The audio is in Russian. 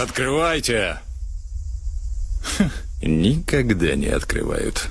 Открывайте! Никогда не открывают.